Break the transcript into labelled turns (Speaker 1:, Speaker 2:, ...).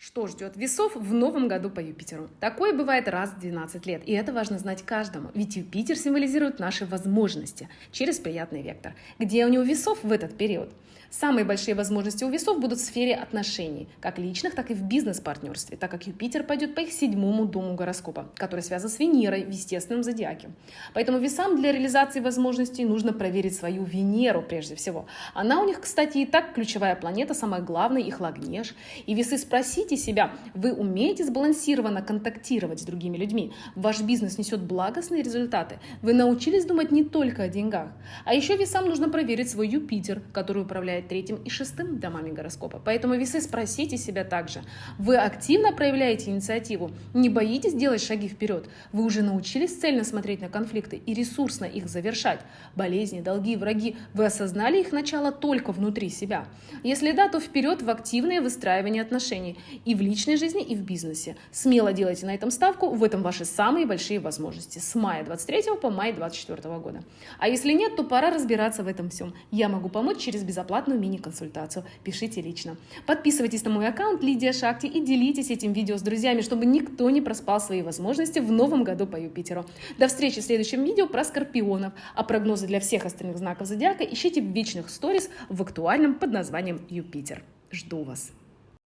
Speaker 1: Что ждет весов в новом году по Юпитеру? Такое бывает раз в 12 лет, и это важно знать каждому, ведь Юпитер символизирует наши возможности через приятный вектор. Где у него весов в этот период? Самые большие возможности у весов будут в сфере отношений, как личных, так и в бизнес-партнерстве, так как Юпитер пойдет по их седьмому дому гороскопа, который связан с Венерой в естественном зодиаке. Поэтому весам для реализации возможностей нужно проверить свою Венеру прежде всего. Она у них, кстати, и так ключевая планета, самая главная, их лагнеж. И весы спросите себя, вы умеете сбалансированно контактировать с другими людьми? Ваш бизнес несет благостные результаты? Вы научились думать не только о деньгах? А еще весам нужно проверить свой Юпитер, который управляет управляет третьим и шестым домами гороскопа. Поэтому весы спросите себя также. Вы активно проявляете инициативу? Не боитесь делать шаги вперед? Вы уже научились цельно смотреть на конфликты и ресурсно их завершать? Болезни, долги, враги. Вы осознали их начало только внутри себя? Если да, то вперед в активное выстраивание отношений и в личной жизни, и в бизнесе. Смело делайте на этом ставку, в этом ваши самые большие возможности с мая 23 по май 24 года. А если нет, то пора разбираться в этом всем. Я могу помочь через безоплатную бесплатную мини-консультацию. Пишите лично. Подписывайтесь на мой аккаунт Лидия Шакти и делитесь этим видео с друзьями, чтобы никто не проспал свои возможности в новом году по Юпитеру. До встречи в следующем видео про скорпионов. А прогнозы для всех остальных знаков зодиака ищите в вечных сторис в актуальном под названием Юпитер. Жду вас.